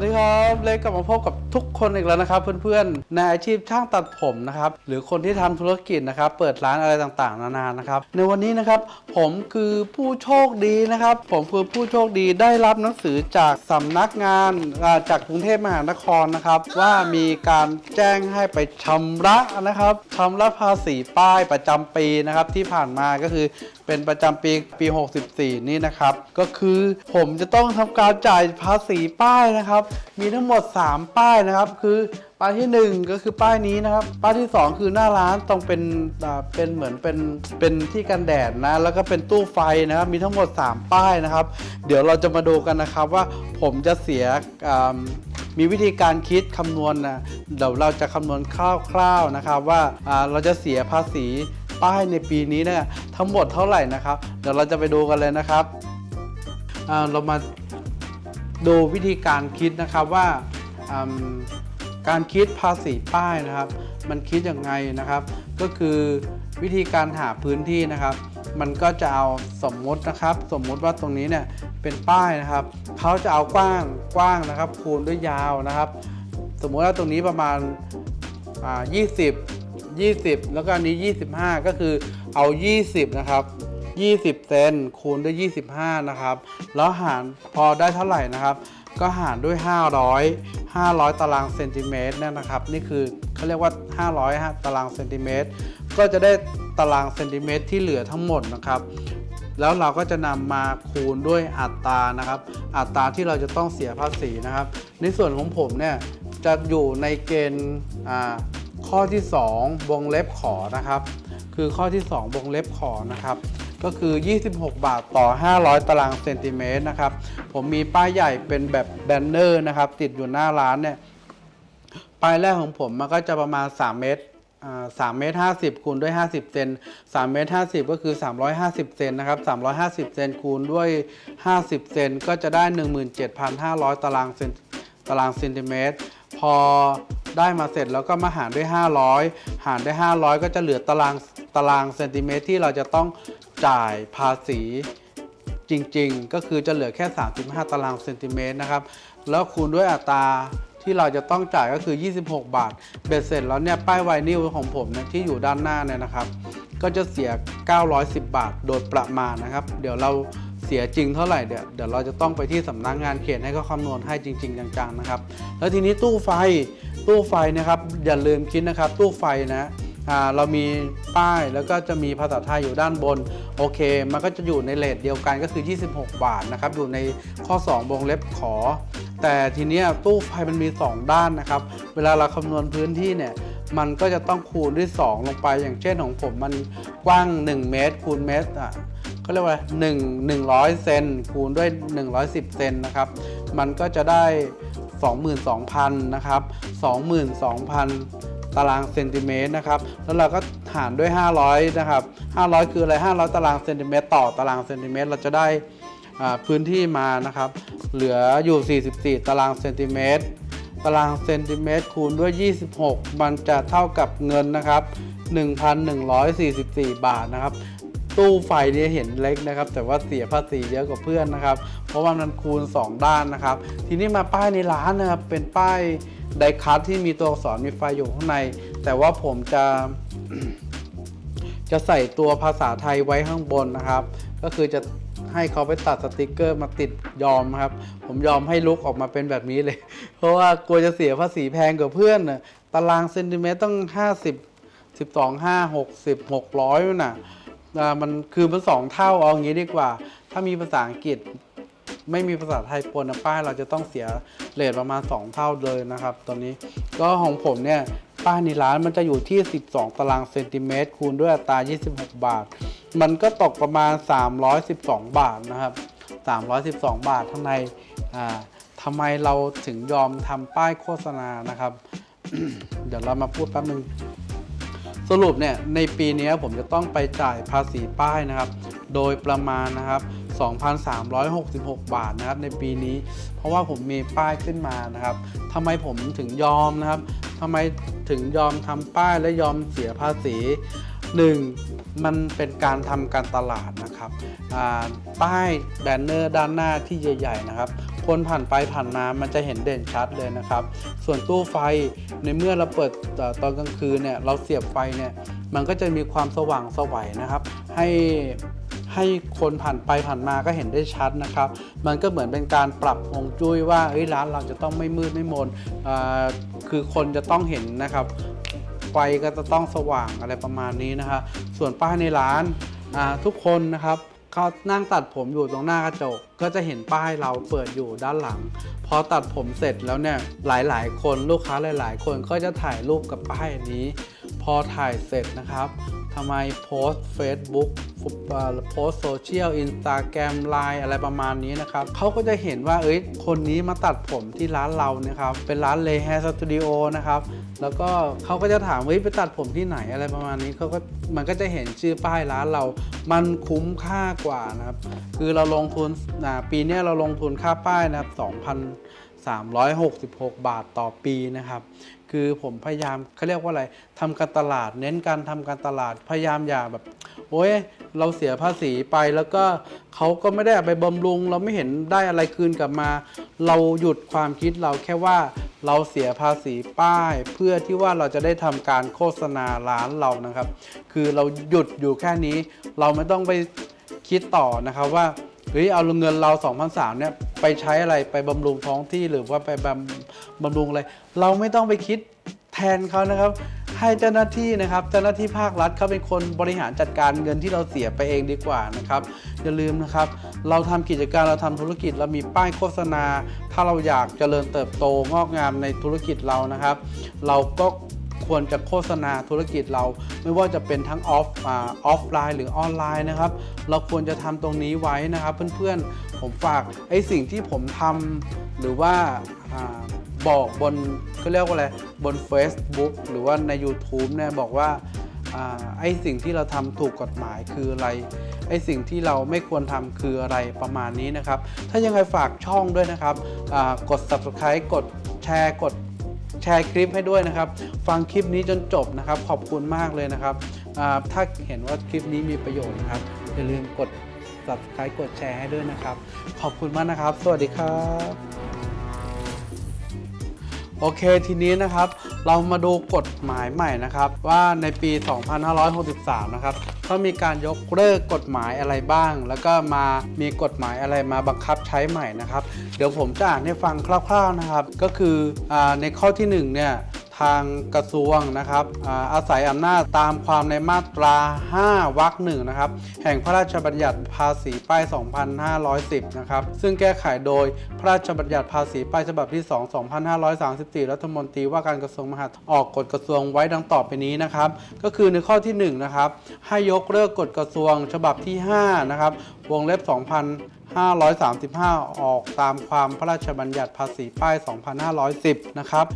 วัสดีครับเล็กกลับมาพบกับทุกคนอีกแล้วนะครับเพื่อนๆในอาชีพช่างตัดผมนะครับหรือคนที่ทำธุรกิจนะครับเปิดร้านอะไรต่างๆ นานานะครับในวันนี้นะครับผมคือผู้โชคดีนะครับ ผมคือผู้โชคดีได้รับหนังสือจากสำนักงานจากกรุงเทพมหานครนะครับว่ามีการแจ้งให้ไปชำระนะครับชำระภาษีป้ายประจำปีนะครับที่ผ่านมาก็คือ เป็นประจำปีปี 64 นี่นะครับ ก็คือผมจะต้องทำการจ่ายภาษีป้ายนะครับ มีทั้งหมด 3 ป้ายนะครับ คือป้ายทีหนึ่1 ก็คือป้ายนี้นะครับ ป้ายที่ 2 คือหน้าร้านต้องเป็นเป็นเหมือนเป็นเป็นที่กันแดดนะ แล้วก็เป็นตู้ไฟนะครับ มีทั้งหมด 3 ป้ายนะครับ เดี๋ยวเราจะมาดูกันนะครับว่าผมจะเสียมีวิธีการคิดคำนวณนะเดี๋ยวเราจะคำนวณคร่าวๆนะครับว่าเราจะเสียภาษี ป้ายในปีนี้เนี่ยทั้งหมดเท่าไหร่นะครับ เดี๋ยวเราจะไปดูกันเลยนะครับเรามาดูวิธีการคิดนะครับว่าการคิดภาษีป้ายนะครับ มันคิดยังไงนะครับ ก็คือวิธีการหาพื้นที่นะครับ มันก็จะเอาสมมตินะครับ สมมุติว่าตรงนี้เนี่ยเป็นป้ายนะครับเขาจะเอากว้างกว้างนะครับ คูณด้วยยาวนะครับ สมมุติว่าตรงนี้ประมาณอ่า20 20 แล้วก็อันนี้ 25 ก็คือเอา 20 นะครับ 20 เซนคูณด้วย 25 นะครับ แล้วหารพอได้เท่าไหร่นะครับ ก็หารด้วย 500 500 ตารางเซนติเมตรเนี่ยนะครับ นี่คือเขาเรียกว่า 500 ตารางเซนติเมตร ก็จะได้ตารางเซนติเมตรที่เหลือทั้งหมดนะครับ แล้วเราก็จะนำมาคูณด้วยอัตรานะครับ อัตราที่เราจะต้องเสียภาษีนะครับ ในส่วนของผมเนี่ยจะอยู่ในเกณฑ์ ข้อที่ 2 วงเล็บขอนะครับ คือข้อที่ 2 วงเล็บขอนะครับ ก็คือ 26 บาทต่อ 500 ตารางเซนติเมตรนะครับ ผมมีป้ายใหญ่เป็นแบบแบนเนอร์นะครับ ติดอยู่หน้าร้านเนี่ยปลายแรกของผมมันก็จะประมาณ 3 เมตรอ่า3เมตร50คูณด้วย50เซน3เมตร50ก็คือ350เซนนะครับ350เซนคูณด้วย50เซนก็จะได้17,500ตารางเซนตารางเซนติเมตร พอได้มาเสร็จแล้วก็มาหารด้วย 500 หารด้วย500 ก็จะเหลือตารางตารางเซนติเมตรที่เราจะต้องจ่ายภาษีจริงๆ ก็คือจะเหลือแค่ 35 ตารางเซนติเมตรนะครับ แล้วคูณด้วยอัตราที่เราจะต้องจ่ายก็คือ 26 บาท เบ็ดเสร็จแล้วเนี่ยป้ายไวนิลของผมเนี่ยที่อยู่ด้านหน้าเนี่ยนะครับ ก็จะเสีย 910 บาทโดยประมาณนะครับ เดี๋ยวเรา สียจริงเท่าไหร่เดี๋ยวเดี๋ยวเราจะต้องไปที่สำนักงานเขตให้เขาคำนวณให้จริง ๆ จังๆนะครับ แล้วทีนี้ตู้ไฟตู้ไฟนะครับอย่าลืมคิดนะครับ ตู้ไฟนะอ่าเรามีป้ายแล้วก็จะมีภาษาไทยอยู่ด้านบน โอเค มันก็จะอยู่ในเลทเดียวกันก็คือ 26 บาทนะครับ อยู่ในข้อ 2วงเล็บขอ แต่ทีนี้ตู้ไฟมันมี 2 ด้านนะครับ เวลาเราคำนวณพื้นที่เนี่ยมันก็จะต้องคูณด้วย 2 ลงไปอย่างเช่นของผมมันกว้าง 1 เมตรคูณเมตรอะ เขาเรียกว่า1 100 เซนคูณด้วย 110 เซนนะครับ มันก็จะได้ 22,000 นะครับ 22,000 ตารางเซนติเมตรนะครับ แล้วเราก็หารด้วย 500 นะครับ 500 คืออะไร 500 ตารางเซนติเมตรต่อตารางเซนติเมตร เราจะได้พื้นที่มานะครับ เหลืออยู่ 44 ตารางเซนติเมตร ตารางเซนติเมตรคูณด้วย 26 มันจะเท่ากับเงินนะครับ 1,144 บาทนะครับ ตู้ไฟเนี่ยเห็นเล็กนะครับ แต่ว่าเสียภาษีเยอะกว่าเพื่อนนะครับ เพราะว่ามันคูณ 2 ด้านนะครับ ทีนี้มาป้ายในร้านนะครับเป็นป้ายไดคัทที่มีตัวอักษรมีไฟอยู่ข้างใน แต่ว่าผมจะจะใส่ตัวภาษาไทยไว้ข้างบนนะครับ ก็คือจะให้เขาไปตัดสติกเกอร์มาติดยอมครับ ผมยอมให้ลุกออกมาเป็นแบบนี้เลย เพราะว่ากลัวจะเสียภาษีแพงกว่าเพื่อนน่ะตารางเซนติเมตรต้อง 50 12 5 60 600น่ะอ่า มันคือมันสองเท่าเอาอย่างนี้ดีกว่า ถ้ามีภาษาอังกฤษไม่มีภาษาไทยปนนะป้ายเราจะต้องเสียเลทประมาณ 2 เท่าเลยนะครับตอนนี้ก็ของผมเนี่ยป้ายในร้านมันจะอยู่ที่ 12 ตารางเซนติเมตรคูณด้วยอัตรา 26 บาท มันก็ตกประมาณ 312 บาทนะครับ 312 บาทข้งในอ่าทำไมเราถึงยอมทำป้ายโฆษณานะครับ เดี๋ยวเรามาพูดแป๊บนึง สรุปเนี่ยในปีนี้ผมจะต้องไปจ่ายภาษีป้ายนะครับ โดยประมาณนะครับ 2,366 บาทนะครับในปีนี้ เพราะว่าผมมีป้ายขึ้นมานะครับทำไมผมถึงยอมนะครับทำไมถึงยอมทำป้ายและยอมเสียภาษี 1. มันเป็นการทำการตลาดนะครับป้ายแบนเนอร์ด้านหน้าที่ใหญ่ๆนะครับ คนผ่านไปผ่านมามันจะเห็นเด่นชัดเลยนะครับ ส่วนตู้ไฟในเมื่อเราเปิดตอนกลางคืนเนี่ยเราเสียบไฟเนี่ยมันก็จะมีความสว่างสวัยนะครับ ให้ให้คนผ่านไปผ่านมาก็เห็นได้ชัดนะครับ มันก็เหมือนเป็นการปรับฮวงจุ้ยว่าร้านเราจะต้องไม่มืดไม่มนคือคนจะต้องเห็นนะครับ ไฟก็จะต้องสว่างอะไรประมาณนี้นะครับส่วนป้ายในร้านทุกคนนะครับเขานั่งตัดผมอยู่ตรงหน้ากระจก ก็จะเห็นป้ายเราเปิดอยู่ด้านหลัง พอตัดผมเสร็จแล้วเนี่ยหลาย ๆ คนลูกค้าหลาย ๆ คนก็จะถ่ายรูปกับป้ายนี้ พอถ่ายเสร็จนะครับทำไมโพสต์ Facebook โพสต์โซเชียลอินสตาแกรมไลน์อะไรประมาณนี้นะครับเขาก็จะเห็นว่าเอ้ยคนนี้มาตัดผมที่ร้านเรานะครับเป็นร้านเลแฮสตูดิโอนะครับ แล้วก็เขาก็จะถามว่าไปตัดผมที่ไหนอะไรประมาณนี้เขาก็มันก็จะเห็นชื่อป้ายร้านเรา มันคุ้มค่ากว่านะครับ คือเราลงทุนปีนี้เราลงทุนค่าป้ายนะครับ 366 บาทต่อปีนะครับ คือผมพยายามเขาเรียกว่าอะไรทำการตลาด เน้นการทำการตลาดพยายามอย่าแบบ โอ้ยเราเสียภาษีไปแล้วก็เขาก็ไม่ได้ไปบำรุง เราไม่เห็นได้อะไรคืนกลับมา เราหยุดความคิดเราแค่ว่าเราเสียภาษีป้าย เพื่อที่ว่าเราจะได้ทำการโฆษณาร้านเรานะครับ คือเราหยุดอยู่แค่นี้ เราไม่ต้องไปคิดต่อนะครับว่า เฮ้ยเอาเงินเรา2,003เนี่ยไปใช้อะไรไปบำรุงท้องที่หรือว่าไปบำบำรุงอะไร เราไม่ต้องไปคิดแทนเขานะครับให้เจ้าหน้าที่นะครับเจ้าหน้าที่ภาครัฐเขาเป็นคนบริหารจัดการเงินที่เราเสียไปเองดีกว่านะครับอย่าลืมนะครับ เราทำกิจการเราทำธุรกิจเรามีป้ายโฆษณา ถ้าเราอยากเจริญเติบโตงอกงามในธุรกิจเรานะครับ เราก็ ควรจะโฆษณาธุรกิจเรา ไม่ว่าจะเป็นทั้งออฟออฟไลน์หรือออนไลน์นะครับ เราควรจะทำตรงนี้ไว้นะครับ เพื่อนๆผมฝากไอ้สิ่งที่ผมทำหรือว่าอบอกบนก็เรียกว่าอะไรบน Facebook หรือว่าใน YouTube เนี่ยบอกว่าอไอ้สิ่งที่เราทำถูกกฎหมายคืออะไร ไอ้สิ่งที่เราไม่ควรทำคืออะไรประมาณนี้นะครับ ถ้ายังไงฝากช่องด้วยนะครับ กด subscribe กดแชร์ กด แชร์คลิปให้ด้วยนะครับ ฟังคลิปนี้จนจบนะครับ ขอบคุณมากเลยนะครับ ถ้าเห็นว่าคลิปนี้มีประโยชน์นะครับ อย่าลืมกด subscribe กดแชร์ให้ด้วยนะครับ ขอบคุณมากนะครับ สวัสดีครับโอเคทีนี้นะครับ เรามาดูกฎหมายใหม่นะครับ ว่าในปี 2563 นะครับ เขามีการยกเลิกกฎหมายอะไรบ้าง แล้วก็มามีกฎหมายอะไรมาบังคับใช้ใหม่นะครับ เดี๋ยวผมจะอ่านให้ฟังคร่าวๆนะครับ ก็คืออในข้อที่1เนี่ย ทางกระทรวงนะครับอาศัยอำนาจตามความในมาตรา 5วรรคหนึ่งนะครับ แห่งพระราชบัญญัติภาษีป้าย 2510 นะครับ ซึ่งแก้ไขโดยพระราชบัญญัติภาษีป้ายฉบับที่ 2 2534 รัฐมนตรีว่าการกระทรวงมหาดไทยออกกฎกระทรวงไว้ดังต่อไปนี้นะครับ ก็คือในข้อที่1นะครับ ให้ยกเลิกกฎกระทรวงฉบับที่5นะครับ วงเล็บ 2,000 535 ออกตามความพระราชบัญญัติภาษีป้าย 2510 นะครับ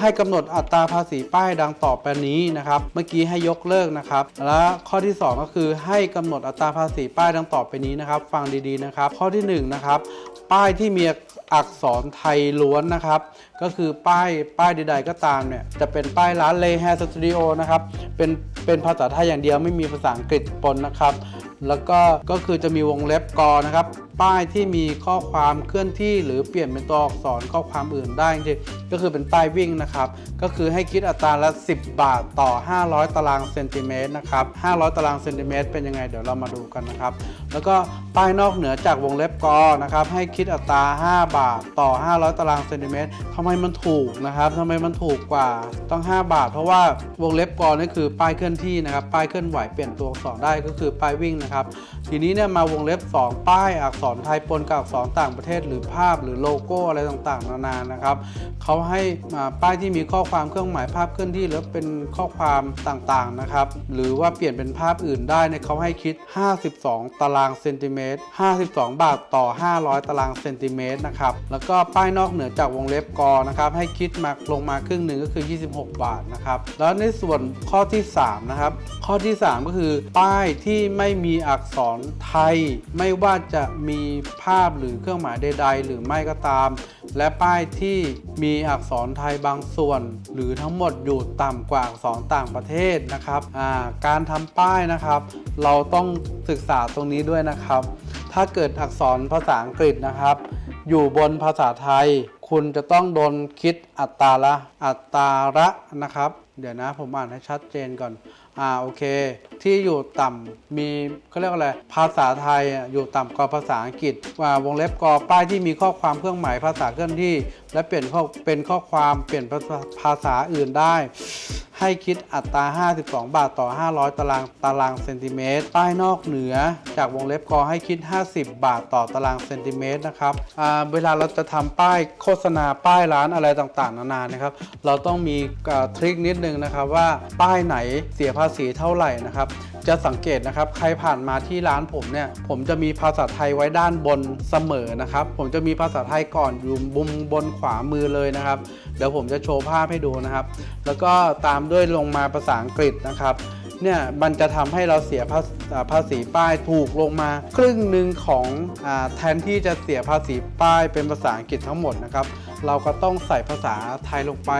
ให้กำหนดอัตราภาษีป้ายดังต่อไปนี้นะครับ เมื่อกี้ให้ยกเลิกนะครับ และข้อที่ 2 ก็คือให้กำหนดอัตราภาษีป้ายดังต่อไปนี้นะครับ ฟังดีๆนะครับ ข้อที่ 1 นะครับ ป้ายที่มีอักษรไทยล้วนนะครับ ก็คือป้ายป้ายใดๆก็ตามเนี่ย จะเป็นป้ายร้านเลแฮสตูดิโอนะครับ เป็นเป็นภาษาไทยอย่างเดียวไม่มีภาษาอังกฤษปนนะครับ แล้วก็ก็คือจะมีวงเล็บกอนะครับ ป้ายที่มีข้อความเคลื่อนที่หรือเปลี่ยนเป็นตัวอักษรข้อความอื่นได้จริงก็คือเป็นป้ายวิ่งนะครับ ก็คือให้คิดอัตราละ 10 บาทต่อ 500 ตารางเซนติเมตรนะครับ 500 ตารางเซนติเมตรเป็นยังไงเดี๋ยวเรามาดูกันนะครับ แล้วก็ป้ายนอกเหนือจากวงเล็บกอนะครับให้คิดอัตรา 5 บาทต่อ 500 ตารางเซนติเมตรทำไมมันถูกนะครับทำไมมันถูกกว่าต้อง 5 บาท เพราะว่าวงเล็บกอนี่คือป้ายเคลื่อนที่นะครับ ป้ายเคลื่อนไหวเปลี่ยนตัวอักษรได้ก็คือป้ายวิ่งนะครับ ทีนี้เนี่ยมาวงเล็บ 2 ป้ายอักษรไทยปนกับอักษรต่างประเทศ หรือภาพหรือโลโก้อะไรต่างๆ นานานะครับเขาให้ป้ายที่มีข้อความเครื่องหมายภาพเคลื่อนที่หรือเป็นข้อความต่างๆนะครับหรือว่าเปลี่ยนเป็นภาพอื่นได้เนี่ยเขาให้คิด 52 ตารางเซนติเมตร52 บาทต่อ 500 ตารางเซนติเมตรนะครับแล้วก็ป้ายนอกเหนือจากวงเล็บกอนะครับให้คิดมาลงมาครึ่งหนึ่งก็คือ 26 บาทนะครับแล้วในส่วนข้อที่3นะครับข้อที่ 3 ก็คือ ป้ายที่ไม่มีอักษรไทย ไม่ว่าจะมีมีภาพหรือเครื่องหมายใด ๆ หรือไม่ก็ตาม และป้ายที่มีอักษรไทยบางส่วน หรือทั้งหมดอยู่ต่ำกว่าอักษรต่างประเทศนะครับการทำป้ายนะครับ เราต้องศึกษาตรงนี้ด้วยนะครับ ถ้าเกิดอักษรภาษาอังกฤษนะครับ อยู่บนภาษาไทย คุณจะต้องโดนคิดอัตราละอัตราละนะครับ เดี๋ยวนะผมอ่านให้ชัดเจนก่อน อ่าโอเค ที่อยู่ต่ำมีเขาเรียกว่าอะไรภาษาไทยอยู่ต่ำกว่าภาษาอังกฤษว่าวงเล็บกอป้ายที่มีข้อความเครื่องหมายภาษาเคลื่อนที่ และเปลี่ยนข้อเป็นข้อความเปลี่ยนภาษาอื่นได้ ให้คิดอัตรา 52 บาทต่อ 500 ตารางตารางเซนติเมตรป้ายนอกเหนือ จากวงเล็บกอให้คิด 50 บาทต่อตารางเซนติเมตรนะครับเวลาเราจะทำป้ายโฆษณาป้ายร้านอะไรต่างๆ นานานะครับ เราต้องมีทริคนิดนึงนะครับว่าป้ายไหนเสียภาษีเท่าไหร่นะครับจะสังเกตนะครับใครผ่านมาที่ร้านผมเนี่ยผมจะมีภาษาไทยไว้ด้านบนเสมอนะครับ ผมจะมีภาษาไทยก่อนอยู่บุมบนขวามือเลยนะครับ เดี๋ยวผมจะโชว์ภาพให้ดูนะครับ แล้วก็ตามด้วยลงมาภาษาอังกฤษนะครับเนี่ยมันจะทำให้เราเสียภาภาษีป้ายถูกลงมา ครึ่งหนึ่งของอแทนที่จะเสียภาษีป้ายเป็นภาษาอังกฤษทั้งหมดนะครับ เราก็ต้องใส่ภาษาไทยลงไป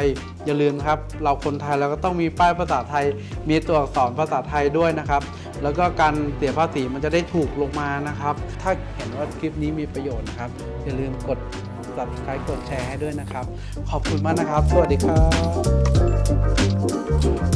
อย่าลืมครับ เราคนไทยเราก็ต้องมีป้ายภาษาไทย มีตัวอักษรภาษาไทยด้วยนะครับ แล้วก็การเสียภาษีมันจะได้ถูกลงมานะครับ ถ้าเห็นว่าคลิปนี้มีประโยชน์นะครับอย่าลืมกด subscribe กดแชร์ให้ด้วยนะครับ ขอบคุณมากนะครับ สวัสดีครับ